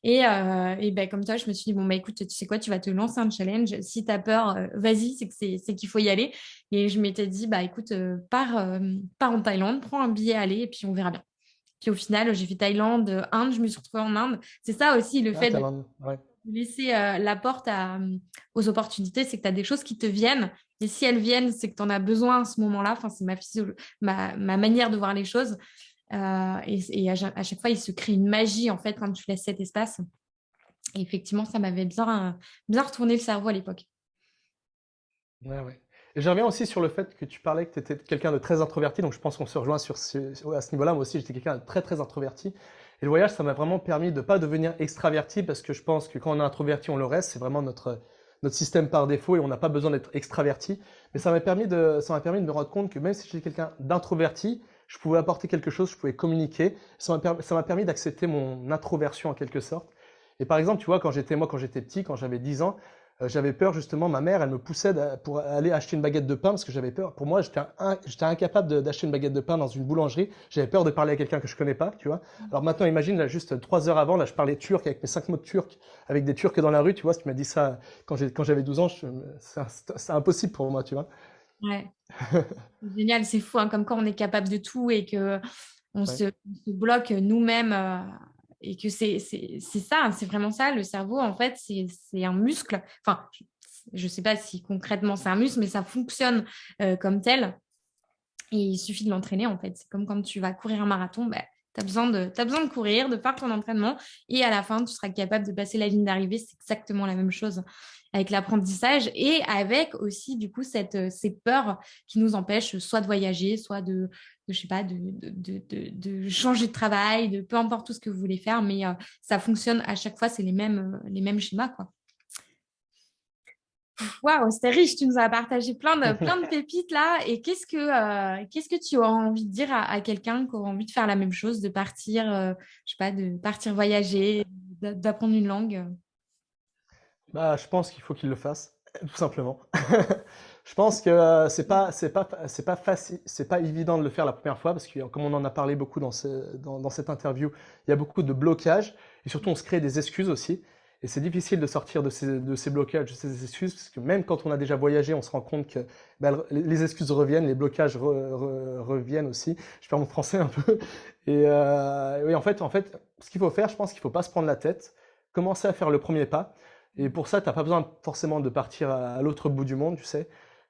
Et, euh, et ben, comme toi, je me suis dit, bon, bah, écoute, tu sais quoi, tu vas te lancer un challenge. Si tu as peur, vas-y, c'est, que c'est, qu'il faut y aller. Et je m'étais dit, bah, écoute, pars, pars en Thaïlande, prends un billet, aller, et puis on verra bien. Puis au final, j'ai fait Thaïlande, Inde, je me suis retrouvée en Inde. C'est ça aussi le ah, fait de laisser euh, la porte aux opportunités, c'est que tu as des choses qui te viennent. Et si elles viennent, c'est que tu en as besoin à ce moment-là. Enfin, c'est ma, ma, manière de voir les choses. Euh, et, à, chaque fois, il se crée une magie en fait quand tu laisses cet espace. Et effectivement, ça m'avait bien, bien retourné le cerveau à l'époque.
Ouais, ouais. Et je reviens aussi sur le fait que tu parlais que tu étais quelqu'un de très introverti, donc je pense qu'on se rejoint sur ce, à ce niveau-là. Moi aussi, j'étais quelqu'un de très très introverti. Et le voyage, ça m'a vraiment permis de ne pas devenir extraverti, parce que je pense que quand on est introverti, on le reste. C'est vraiment notre, notre système par défaut et on n'a pas besoin d'être extraverti. Mais ça m'a permis, de, permis de me rendre compte que même si j'étais quelqu'un d'introverti, je pouvais apporter quelque chose, je pouvais communiquer. Ça m'a permis d'accepter mon introversion en quelque sorte. Et par exemple, tu vois, quand j'étais moi, quand j'étais petit, quand j'avais 10 ans, euh, j'avais peur justement, ma mère, elle me poussait pour aller acheter une baguette de pain parce que j'avais peur. Pour moi, j'étais incapable d'acheter une baguette de pain dans une boulangerie. J'avais peur de parler à quelqu'un que je connais pas, tu vois. Alors maintenant, imagine, là, juste trois heures avant, là, je parlais turc avec mes cinq mots de turc, avec des Turcs dans la rue, tu vois. Si tu m'as dit ça quand j'avais 12 ans, c'est impossible pour moi, tu vois.
Ouais. Génial, c'est fou, hein, comme quand on est capable de tout et que on, se, bloque nous-mêmes. Euh, et que c'est ça, c'est vraiment ça. Le cerveau, en fait, c'est un muscle. Enfin, je ne sais pas si concrètement c'est un muscle, mais ça fonctionne euh, comme tel. Et il suffit de l'entraîner, en fait. C'est comme quand tu vas courir un marathon, bah, tu as, besoin de, besoin de courir, de faire ton entraînement. Et à la fin, tu seras capable de passer la ligne d'arrivée. C'est exactement la même chose avec l'apprentissage et avec aussi, du coup, cette, ces peurs qui nous empêchent soit de voyager, soit de, de je sais pas, de, de, de, de, changer de travail, de peu importe tout ce que vous voulez faire, mais euh, ça fonctionne à chaque fois, c'est les mêmes, euh, les mêmes schémas, quoi. Waouh, c'était riche, tu nous as partagé plein de, plein de pépites là. Et qu'est-ce que, euh, qu'est-ce que tu auras envie de dire à, quelqu'un qui aura envie de faire la même chose, de partir, je sais pas, de partir voyager, d'apprendre une langue?
Bah, Je pense qu'il faut qu'il le fasse, tout simplement. Je pense que euh, c'est pas c'est pas c'est pas facile, c'est pas évident de le faire la première fois parce que comme on en a parlé beaucoup dans, ce, dans, cette interview, il y a beaucoup de blocages et surtout on se crée des excuses aussi. Et c'est difficile de sortir de ces, de ces blocages, de ces excuses, parce que même quand on a déjà voyagé, on se rend compte que ben, les excuses reviennent, les blocages reviennent aussi. Je perds mon français un peu. Et euh, oui, en fait, en fait, ce qu'il faut faire, je pense qu'il faut pas se prendre la tête, commencer à faire le premier pas. Et pour ça, tu n'as pas besoin forcément de partir à l'autre bout du monde, tu sais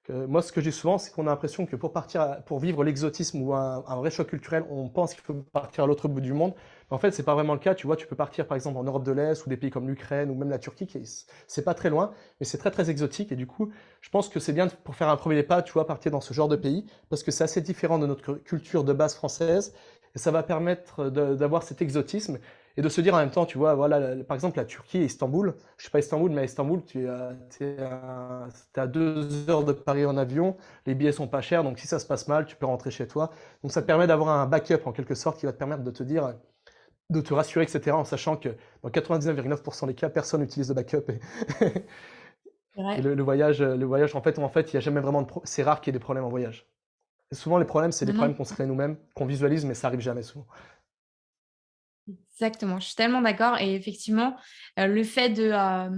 moi, ce que j'ai souvent, c'est qu'on a l'impression que pour partir, pour vivre l'exotisme ou un, vrai choc culturel, on pense qu'il faut partir à l'autre bout du monde. En fait, c'est pas vraiment le cas. Tu vois, tu peux partir par exemple en Europe de l'Est ou des pays comme l'Ukraine ou même la Turquie, qui c'est pas très loin, mais c'est très très exotique. Et du coup, je pense que c'est bien pour faire un premier pas, tu vois, partir dans ce genre de pays parce que c'est assez différent de notre culture de base française et ça va permettre d'avoir cet exotisme et de se dire en même temps, tu vois, voilà, par exemple, la Turquie, Istanbul, je suis pas Istanbul, mais à Istanbul, tu es à, deux heures de Paris en avion, les billets sont pas chers, donc si ça se passe mal, tu peux rentrer chez toi. Donc ça te permet d'avoir un backup en quelque sorte qui va te permettre de te dire, de te rassurer, etc., en sachant que dans 99,9% des cas, personne n'utilise de backup. Et, le, voyage, le voyage, en fait, en fait, il y a jamais vraiment de c'est rare qu'il y ait des problèmes en voyage. Et souvent, les problèmes, c'est des problèmes qu'on se crée nous-mêmes, qu'on visualise, mais ça arrive jamais souvent.
Exactement, je suis tellement d'accord. Et effectivement, euh, le fait de, euh,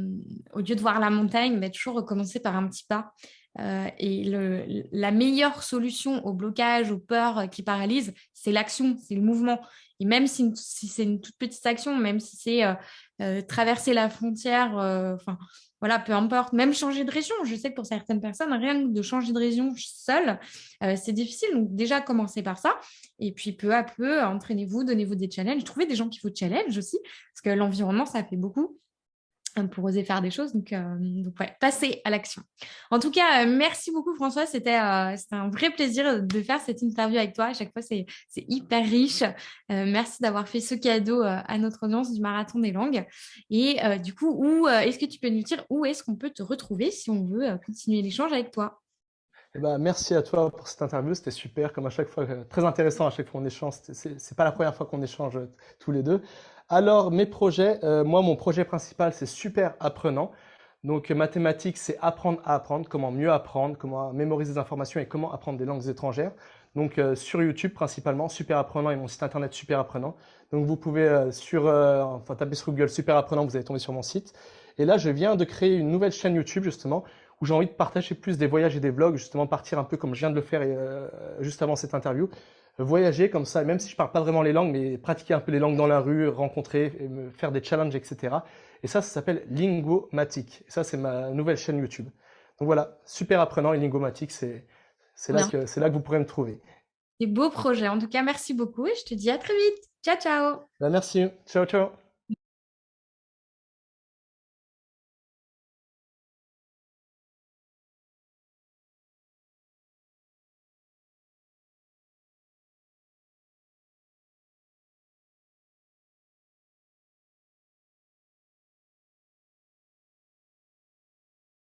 au lieu de voir la montagne, bah, toujours recommencer par un petit pas. Euh, et la meilleure solution au blocage, aux peurs qui paralysent, c'est l'action, c'est le mouvement. Et même si, si c'est une toute petite action, même si c'est traverser la frontière, enfin voilà, peu importe, même changer de région. Je sais que pour certaines personnes, rien que de changer de région seule, euh, c'est difficile. Donc déjà, commencez par ça. Et puis peu à peu, entraînez-vous, donnez-vous des challenges. Trouvez des gens qui vous challenge aussi, parce que l'environnement, ça fait beaucoup. Euh, pour oser faire des choses. Donc, euh, donc passer à l'action. En tout cas, euh, merci beaucoup François. C'était un vrai plaisir de faire cette interview avec toi. À chaque fois, c'est hyper riche. merci d'avoir fait ce cadeau à notre audience du Marathon des langues. Et du coup, où est-ce que tu peux nous dire où est-ce qu'on peut te retrouver si on veut continuer l'échange avec toi?
Eh ben, merci à toi pour cette interview, c'était super, comme à chaque fois, très intéressant à chaque fois qu'on échange. C'est pas la première fois qu'on échange tous les deux. Alors, mes projets, euh, moi, mon projet principal, c'est Super Apprenant. Donc, mathématiques, c'est apprendre à apprendre, comment mieux apprendre, comment mémoriser des informations et comment apprendre des langues étrangères. Donc, euh, sur YouTube principalement, Super Apprenant et mon site internet Super Apprenant. Donc, vous pouvez euh, sur, enfin, taper sur Google Super Apprenant, vous allez tomber sur mon site. Et là, je viens de créer une nouvelle chaîne YouTube justement où j'ai envie de partager plus des voyages et des vlogs, justement partir un peu comme je viens de le faire juste avant cette interview, voyager comme ça, même si je parle pas vraiment les langues, mais pratiquer un peu les langues dans la rue, rencontrer, faire des challenges, etc. Et ça, ça s'appelle Lingomatic. Et ça, c'est ma nouvelle chaîne YouTube. Donc voilà, super apprenant et Lingomatic, c'est là, que, là que vous pourrez me trouver.
Des beaux projets. En tout cas, merci beaucoup et je te dis à très vite. Ciao, ciao.
Ben, merci. Ciao, ciao.